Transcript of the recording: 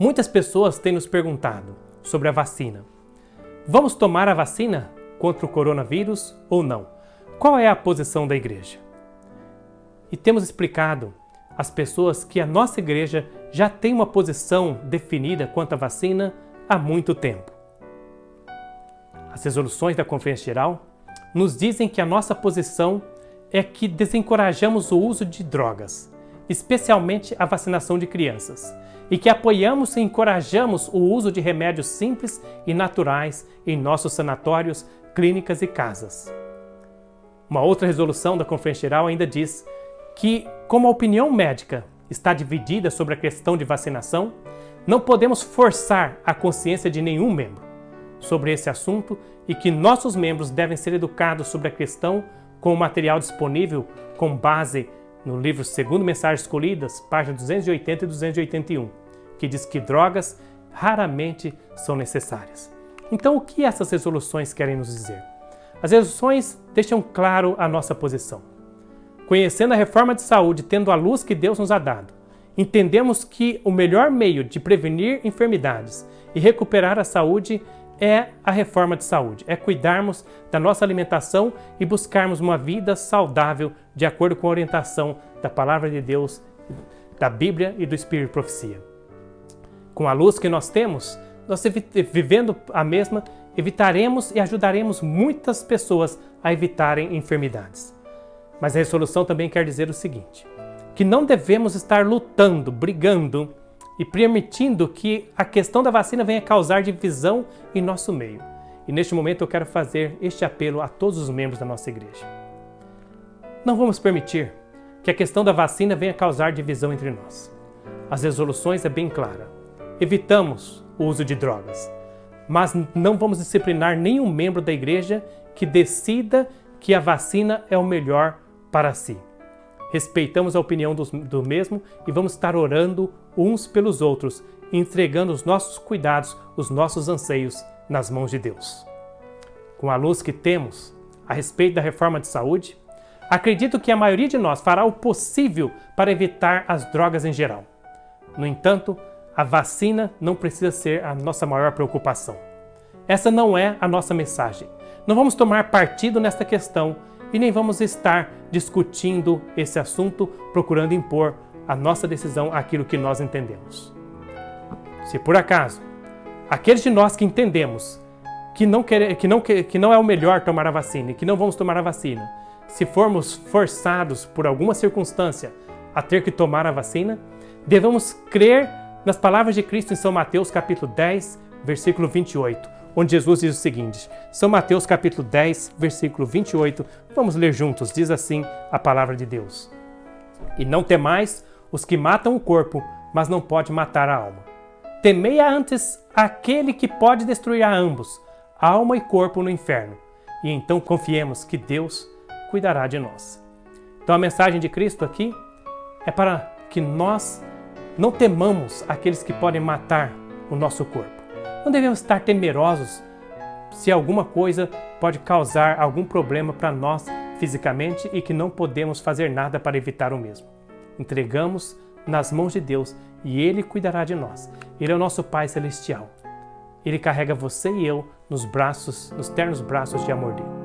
Muitas pessoas têm nos perguntado sobre a vacina. Vamos tomar a vacina contra o coronavírus ou não? Qual é a posição da igreja? E temos explicado às pessoas que a nossa igreja já tem uma posição definida quanto à vacina há muito tempo. As resoluções da Conferência Geral nos dizem que a nossa posição é que desencorajamos o uso de drogas, especialmente a vacinação de crianças, e que apoiamos e encorajamos o uso de remédios simples e naturais em nossos sanatórios, clínicas e casas. Uma outra resolução da Conferência Geral ainda diz que, como a opinião médica está dividida sobre a questão de vacinação, não podemos forçar a consciência de nenhum membro sobre esse assunto e que nossos membros devem ser educados sobre a questão com o material disponível com base no livro Segundo Mensagens Escolhidas, página 280 e 281, que diz que drogas raramente são necessárias. Então, o que essas resoluções querem nos dizer? As resoluções deixam claro a nossa posição. Conhecendo a reforma de saúde, tendo a luz que Deus nos ha dado, entendemos que o melhor meio de prevenir enfermidades e recuperar a saúde é a reforma de saúde, é cuidarmos da nossa alimentação e buscarmos uma vida saudável de acordo com a orientação da Palavra de Deus, da Bíblia e do Espírito de Profecia. Com a luz que nós temos, nós vivendo a mesma, evitaremos e ajudaremos muitas pessoas a evitarem enfermidades. Mas a resolução também quer dizer o seguinte, que não devemos estar lutando, brigando e permitindo que a questão da vacina venha causar divisão em nosso meio. E neste momento eu quero fazer este apelo a todos os membros da nossa igreja. Não vamos permitir que a questão da vacina venha causar divisão entre nós. As resoluções é bem clara. Evitamos o uso de drogas, mas não vamos disciplinar nenhum membro da igreja que decida que a vacina é o melhor para si respeitamos a opinião do, do mesmo e vamos estar orando uns pelos outros, entregando os nossos cuidados, os nossos anseios nas mãos de Deus. Com a luz que temos a respeito da reforma de saúde, acredito que a maioria de nós fará o possível para evitar as drogas em geral. No entanto, a vacina não precisa ser a nossa maior preocupação. Essa não é a nossa mensagem. Não vamos tomar partido nesta questão e nem vamos estar discutindo esse assunto, procurando impor a nossa decisão àquilo que nós entendemos. Se por acaso, aqueles de nós que entendemos que não, quer, que, não, que não é o melhor tomar a vacina e que não vamos tomar a vacina, se formos forçados por alguma circunstância a ter que tomar a vacina, devemos crer nas palavras de Cristo em São Mateus capítulo 10, versículo 28, onde Jesus diz o seguinte, São Mateus capítulo 10, versículo 28, vamos ler juntos, diz assim a palavra de Deus. E não temais os que matam o corpo, mas não pode matar a alma. Temei antes aquele que pode destruir a ambos, alma e corpo no inferno, e então confiemos que Deus cuidará de nós. Então a mensagem de Cristo aqui é para que nós não temamos aqueles que podem matar o nosso corpo. Não devemos estar temerosos se alguma coisa pode causar algum problema para nós fisicamente e que não podemos fazer nada para evitar o mesmo. Entregamos nas mãos de Deus e Ele cuidará de nós. Ele é o nosso Pai Celestial. Ele carrega você e eu nos braços, nos ternos braços de amor dele.